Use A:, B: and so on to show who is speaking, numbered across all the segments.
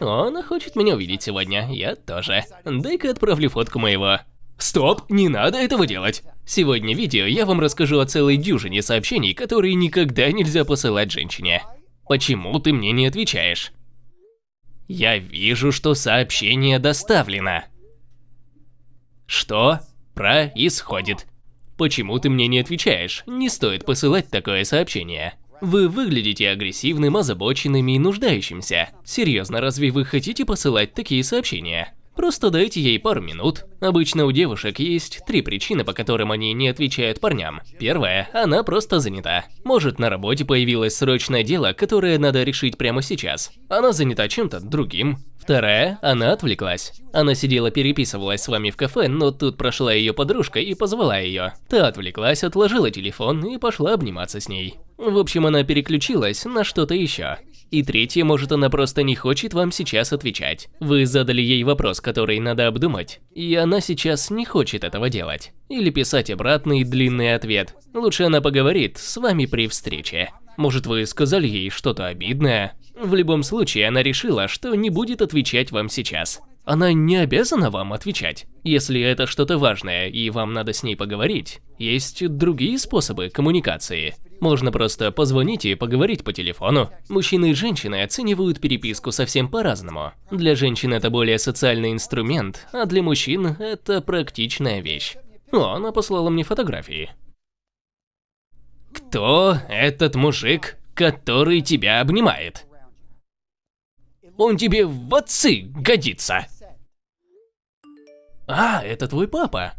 A: Он хочет меня увидеть сегодня, я тоже. Дай-ка отправлю фотку моего. Стоп, не надо этого делать. Сегодня в видео я вам расскажу о целой дюжине сообщений, которые никогда нельзя посылать женщине. Почему ты мне не отвечаешь? Я вижу, что сообщение доставлено. Что происходит? Почему ты мне не отвечаешь? Не стоит посылать такое сообщение. Вы выглядите агрессивным, озабоченным и нуждающимся. Серьезно, разве вы хотите посылать такие сообщения? Просто дайте ей пару минут. Обычно у девушек есть три причины, по которым они не отвечают парням. Первая – она просто занята. Может, на работе появилось срочное дело, которое надо решить прямо сейчас. Она занята чем-то другим. Вторая – она отвлеклась. Она сидела переписывалась с вами в кафе, но тут прошла ее подружка и позвала ее. Та отвлеклась, отложила телефон и пошла обниматься с ней. В общем, она переключилась на что-то еще. И третье, может она просто не хочет вам сейчас отвечать. Вы задали ей вопрос, который надо обдумать, и она сейчас не хочет этого делать. Или писать обратный длинный ответ. Лучше она поговорит с вами при встрече. Может вы сказали ей что-то обидное? В любом случае, она решила, что не будет отвечать вам сейчас. Она не обязана вам отвечать. Если это что-то важное и вам надо с ней поговорить, есть другие способы коммуникации. Можно просто позвонить и поговорить по телефону. Мужчины и женщины оценивают переписку совсем по-разному. Для женщин это более социальный инструмент, а для мужчин это практичная вещь. О, она послала мне фотографии. Кто этот мужик, который тебя обнимает? Он тебе в отцы годится. А, это твой папа.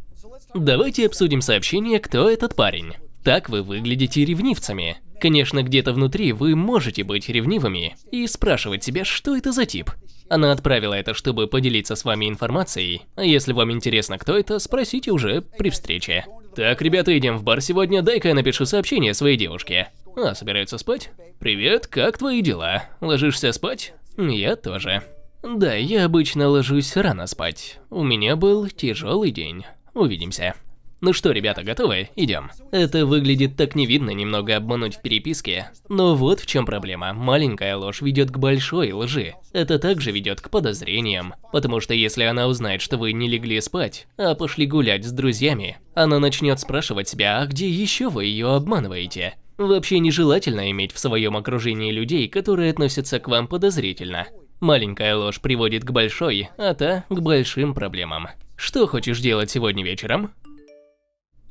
A: Давайте обсудим сообщение, кто этот парень. Так вы выглядите ревнивцами. Конечно, где-то внутри вы можете быть ревнивыми и спрашивать себя, что это за тип. Она отправила это, чтобы поделиться с вами информацией, а если вам интересно, кто это, спросите уже при встрече. Так, ребята, идем в бар сегодня, дай-ка я напишу сообщение своей девушке. А, собираются спать? Привет, как твои дела? Ложишься спать? Я тоже. Да, я обычно ложусь рано спать. У меня был тяжелый день. Увидимся. Ну что, ребята, готовы? Идем. Это выглядит так невидно немного обмануть в переписке. Но вот в чем проблема. Маленькая ложь ведет к большой лжи. Это также ведет к подозрениям. Потому что если она узнает, что вы не легли спать, а пошли гулять с друзьями, она начнет спрашивать себя, а где еще вы ее обманываете? Вообще нежелательно иметь в своем окружении людей, которые относятся к вам подозрительно. Маленькая ложь приводит к большой, а та к большим проблемам. Что хочешь делать сегодня вечером?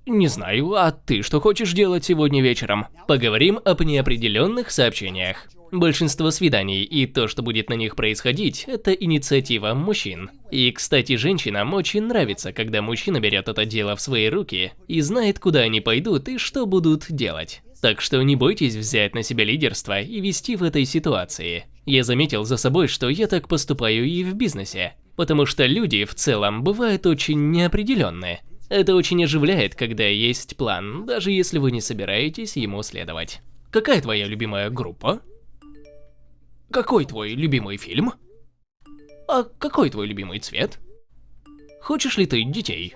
A: Не знаю, а ты что хочешь делать сегодня вечером? Поговорим об неопределенных сообщениях. Большинство свиданий и то, что будет на них происходить, это инициатива мужчин. И, кстати, женщинам очень нравится, когда мужчина берет это дело в свои руки и знает, куда они пойдут и что будут делать. Так что не бойтесь взять на себя лидерство и вести в этой ситуации. Я заметил за собой, что я так поступаю и в бизнесе, потому что люди в целом бывают очень неопределенные. Это очень оживляет, когда есть план, даже если вы не собираетесь ему следовать. Какая твоя любимая группа? Какой твой любимый фильм? А какой твой любимый цвет? Хочешь ли ты детей?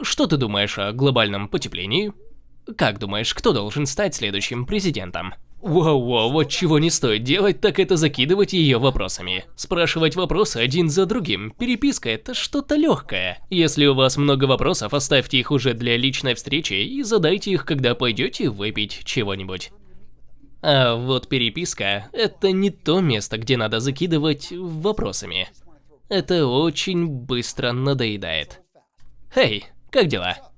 A: Что ты думаешь о глобальном потеплении? Как думаешь, кто должен стать следующим президентом? Воу-воу, вот чего не стоит делать, так это закидывать ее вопросами. Спрашивать вопросы один за другим. Переписка это что-то легкое. Если у вас много вопросов, оставьте их уже для личной встречи и задайте их, когда пойдете выпить чего-нибудь. А вот переписка – это не то место, где надо закидывать вопросами. Это очень быстро надоедает. Эй, как дела?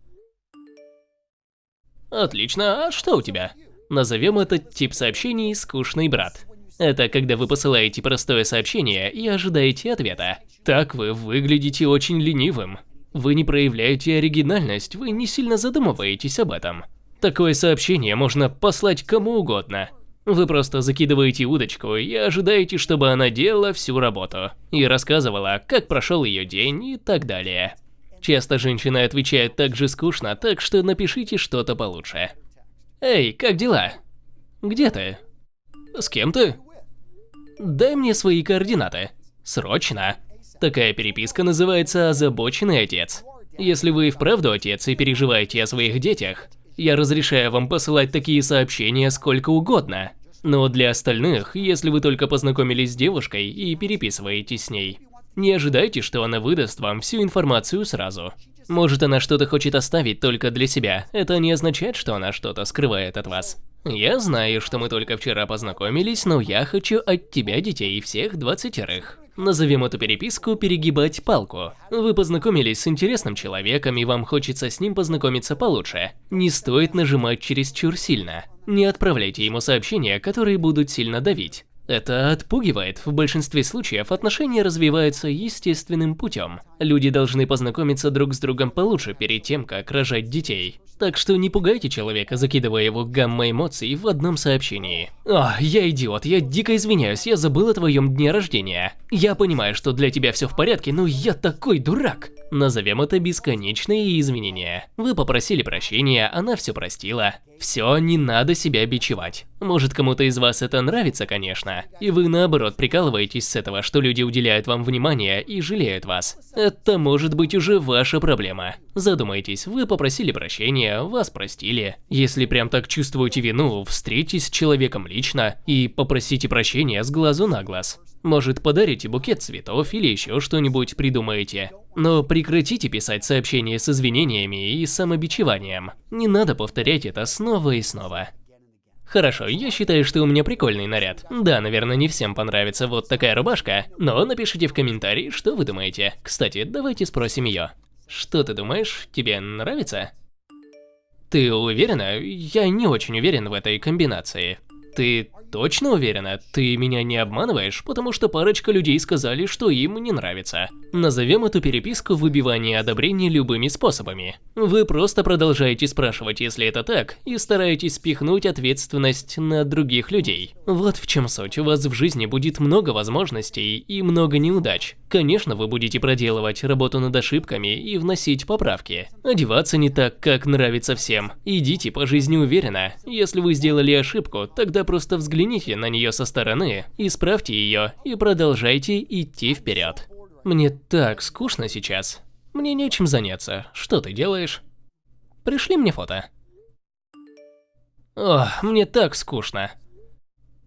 A: Отлично, а что у тебя? Назовем этот тип сообщений «скучный брат». Это когда вы посылаете простое сообщение и ожидаете ответа. Так вы выглядите очень ленивым. Вы не проявляете оригинальность, вы не сильно задумываетесь об этом. Такое сообщение можно послать кому угодно. Вы просто закидываете удочку и ожидаете, чтобы она делала всю работу. И рассказывала, как прошел ее день и так далее. Часто женщины отвечают так же скучно, так что напишите что-то получше. Эй, как дела? Где ты? С кем ты? Дай мне свои координаты. Срочно. Такая переписка называется «Озабоченный отец». Если вы вправду отец и переживаете о своих детях, я разрешаю вам посылать такие сообщения сколько угодно. Но для остальных, если вы только познакомились с девушкой и переписываетесь с ней, не ожидайте, что она выдаст вам всю информацию сразу. Может, она что-то хочет оставить только для себя, это не означает, что она что-то скрывает от вас. Я знаю, что мы только вчера познакомились, но я хочу от тебя детей всех двадцатерых. Назовем эту переписку «перегибать палку». Вы познакомились с интересным человеком, и вам хочется с ним познакомиться получше. Не стоит нажимать чересчур сильно. Не отправляйте ему сообщения, которые будут сильно давить. Это отпугивает. В большинстве случаев отношения развиваются естественным путем. Люди должны познакомиться друг с другом получше перед тем, как рожать детей. Так что не пугайте человека, закидывая его гамма эмоций в одном сообщении. О, я идиот, я дико извиняюсь, я забыл о твоем дне рождения. Я понимаю, что для тебя все в порядке, но я такой дурак. Назовем это бесконечные изменения. Вы попросили прощения, она все простила. Все, не надо себя бичевать. Может кому-то из вас это нравится, конечно, и вы наоборот прикалываетесь с этого, что люди уделяют вам внимание и жалеют вас. Это может быть уже ваша проблема. Задумайтесь, вы попросили прощения, вас простили. Если прям так чувствуете вину, встретитесь с человеком лично и попросите прощения с глазу на глаз. Может подарите букет цветов или еще что-нибудь придумаете. Но прекратите писать сообщения с извинениями и самобичеванием. Не надо повторять это снова и снова. Хорошо, я считаю, что у меня прикольный наряд. Да, наверное, не всем понравится вот такая рубашка, но напишите в комментарии, что вы думаете. Кстати, давайте спросим ее. Что ты думаешь, тебе нравится? Ты уверена? Я не очень уверен в этой комбинации. Ты точно уверена? Ты меня не обманываешь? Потому что парочка людей сказали, что им не нравится. Назовем эту переписку выбивание одобрения любыми способами. Вы просто продолжаете спрашивать, если это так, и стараетесь спихнуть ответственность на других людей. Вот в чем суть. У вас в жизни будет много возможностей и много неудач. Конечно, вы будете проделывать работу над ошибками и вносить поправки. Одеваться не так, как нравится всем. Идите по жизни уверенно. Если вы сделали ошибку, тогда просто взгляните на нее со стороны, исправьте ее и продолжайте идти вперед. Мне так скучно сейчас. Мне нечем заняться. Что ты делаешь? Пришли мне фото. О, мне так скучно.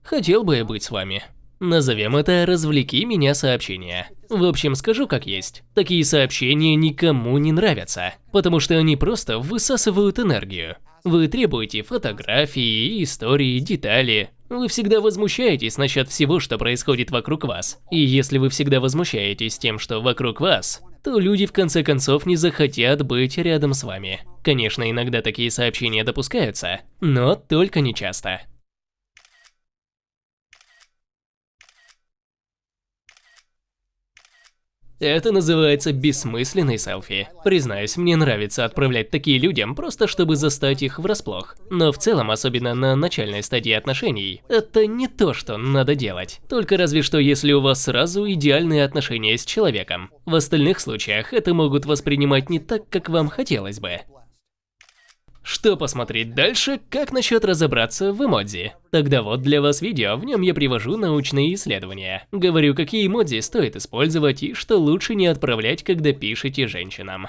A: Хотел бы я быть с вами. Назовем это «развлеки меня сообщения». В общем, скажу как есть. Такие сообщения никому не нравятся, потому что они просто высасывают энергию. Вы требуете фотографии, истории, детали. Вы всегда возмущаетесь насчет всего, что происходит вокруг вас. И если вы всегда возмущаетесь тем, что вокруг вас, то люди в конце концов не захотят быть рядом с вами. Конечно, иногда такие сообщения допускаются, но только не часто. Это называется бессмысленный селфи. Признаюсь, мне нравится отправлять такие людям, просто чтобы застать их врасплох. Но в целом, особенно на начальной стадии отношений, это не то, что надо делать. Только разве что если у вас сразу идеальные отношения с человеком. В остальных случаях это могут воспринимать не так, как вам хотелось бы. Что посмотреть дальше, как насчет разобраться в эмодзи? Тогда вот для вас видео, в нем я привожу научные исследования. Говорю, какие эмодзи стоит использовать и что лучше не отправлять, когда пишете женщинам.